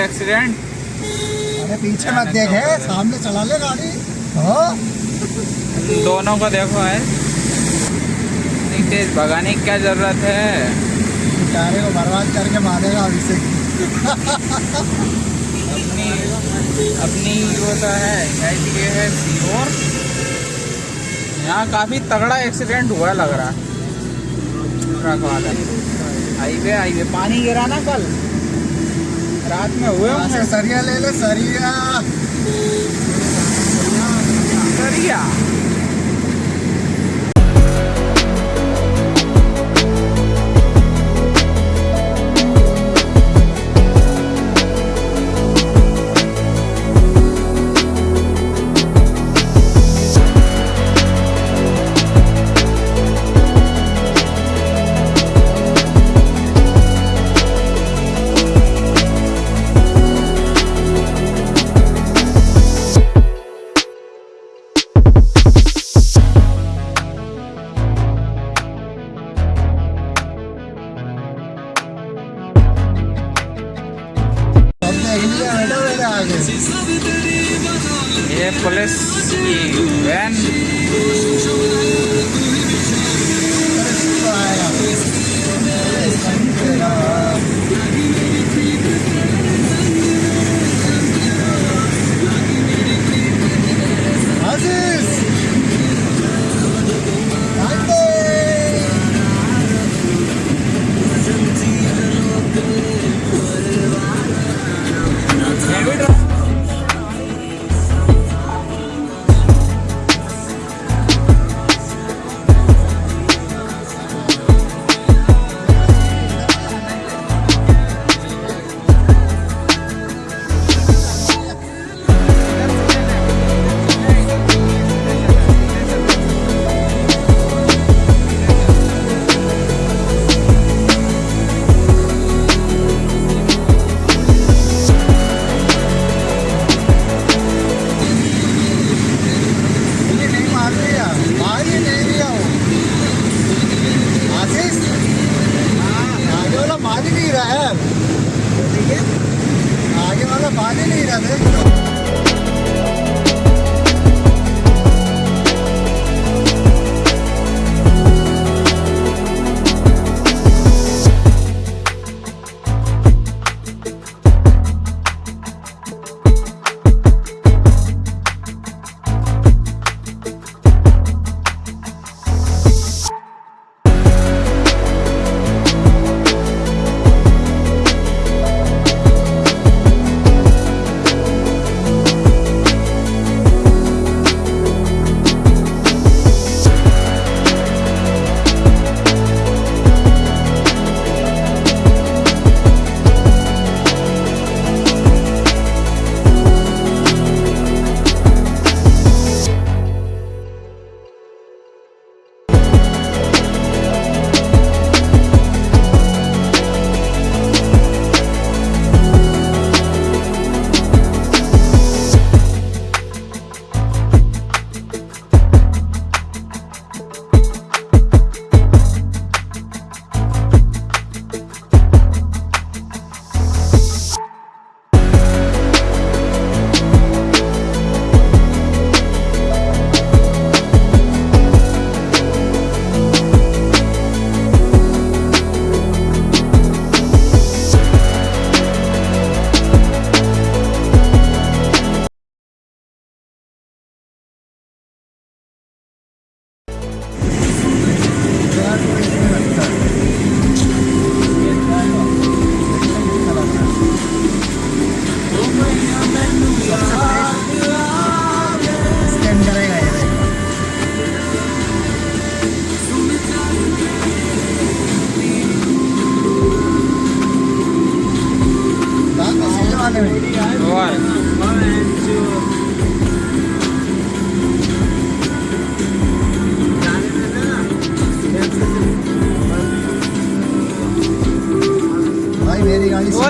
और एक्सीडेंट अरे पीछे मत देखे सामने चला ले गाड़ी। हाँ। दोनों को देखो है। तेज भगाने की क्या ज़रूरत है? बेचारे को बर्बाद करके मारेगा अभी से। अपनी अपनी वो तो है ये है सीहोर यहाँ काफ़ी तगड़ा एक्सीडेंट हुआ लग रहा। है ट्रक वाला हाईवे हाईवे पानी गिरा ना कल? रात में हुए होंगे। सरिया ले ले सरिया। सरिया?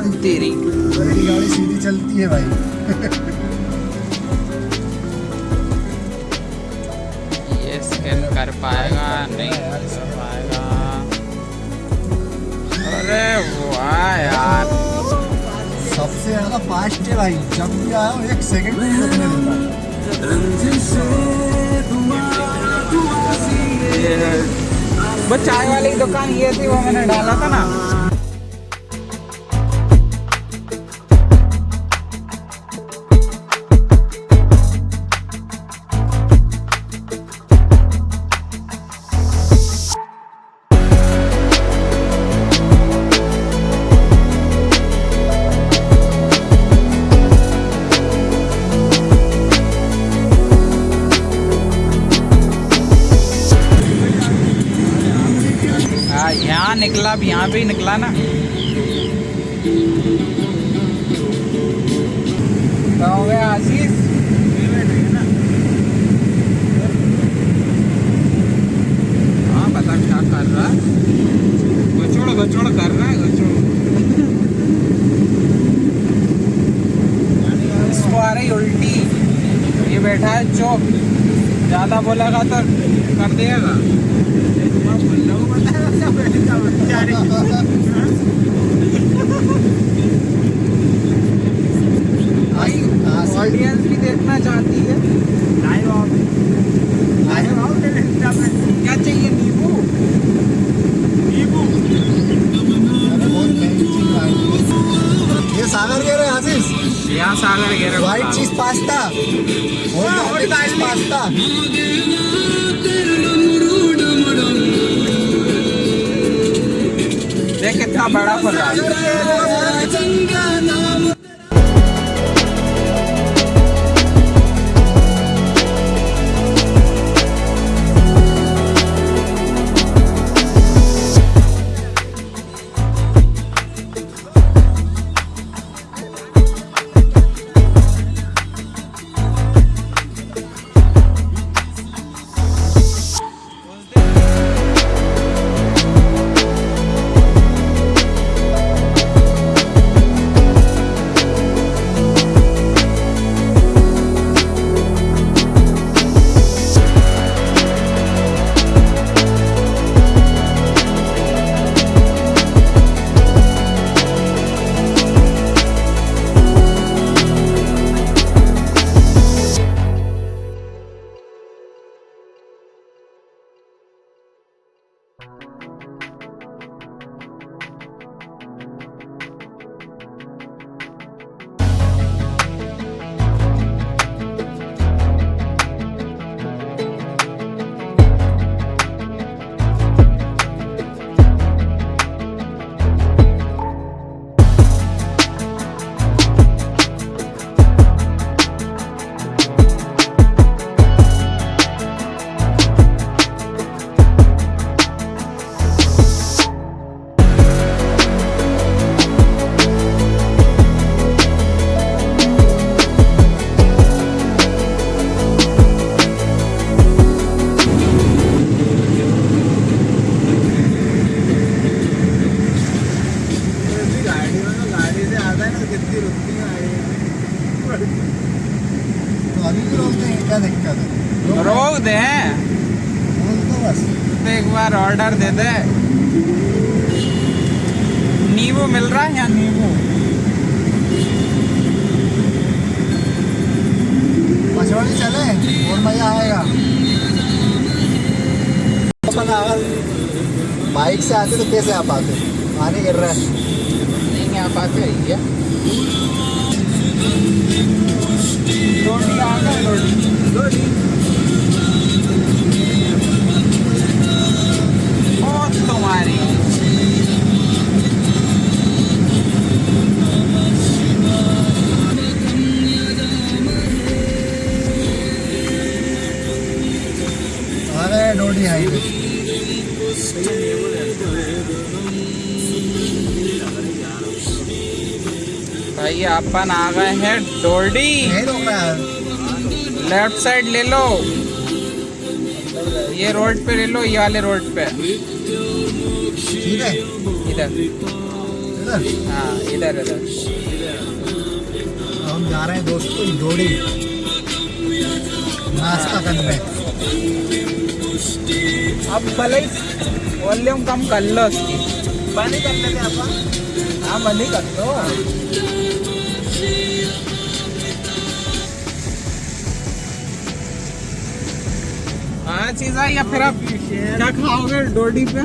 सीधी तेरी। गाड़ी सीधी चलती है भाई। ये स्कैन कर पाएगा नहीं कर पाएगा। अरे वाह यार। सबसे ज़्यादा फास्ट है भाई। जब भी आया हूँ एक सेकंड। चाय वाली दुकान ये थी वो मैंने डाला था ना। निकला अब यहाँ पे ही निकला ना क्या हो गया आशीष हाँ बता क्या कर रहा है गचोड़ गचोड़ कर रहा है गचोड़ इसको आ रही उल्टी ये बैठा है चौक ज़्यादा बोलेगा तो कर देगा भाई ऑडियंस भी देखना चाहती है क्या चाहिए नींबू भाई ये सागर कह रहे हैं आशीष यहाँ सागर गिर व्हाइट चीज़ पास्ता और पास्ता देख कितना बड़ा खुल रोक दे। तो एक बार ऑर्डर दे दे। नींबू मिल रहा है या नींबू। मछली चले, और मज़ा आएगा। बाइक से आते तो कैसे आ पाते पानी गिर रहा है। है अरे डोडी हाईवे। भाई अपन आ गए हैं है। लेफ़्ट साइड ले लो। ये रोड पे ले लो ये वाले रोड पे। इधर। इधर। इधर। हाँ इधर इधर। हम जा रहे हैं दोस्तों डोडी नाश्ता करने। अब भले वॉल्यूम कम कर लो उसकी। पानी कर लेते हाँ बंद ही कर दो हाँ चीज़ है या फिर आप क्या खाओगे डोडी पे?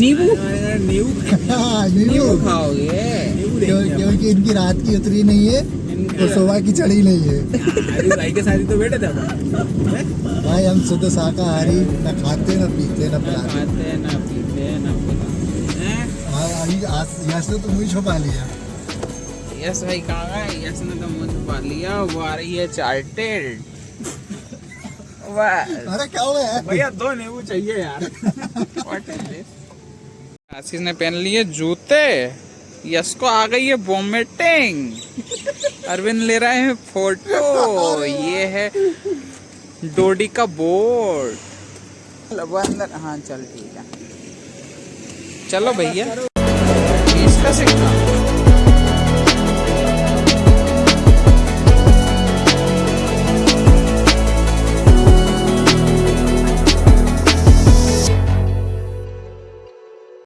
नींबू। नींबू। नींबू नींबू खाओगे। क्योंकि इनकी रात की उतरी नहीं है और सुबह की चढ़ी नहीं है भाई के साथ तो बैठे थे भाई हम शुद्ध शाकाहारी न खाते न पीते न पिलाते खाते ना पीते ना पिलाते हैं हाँ, अभी आज यहाँ से तो मुझे छुपा लिया। यस भाई कहाँ गए यस ने तो मुझ पा लिया वो आ रही है चार्टेड अरे क्या हुआ है? भैया दो नींबू चाहिए यार? आशीष ने पहन लिए जूते। यस को आ गई है वोमिटिंग अरविंद ले रहे हैं फ़ोटो ये है डोडी का बोर्ड अंदर हाँ चल ठीक है। चलो भैया। se ajeitando.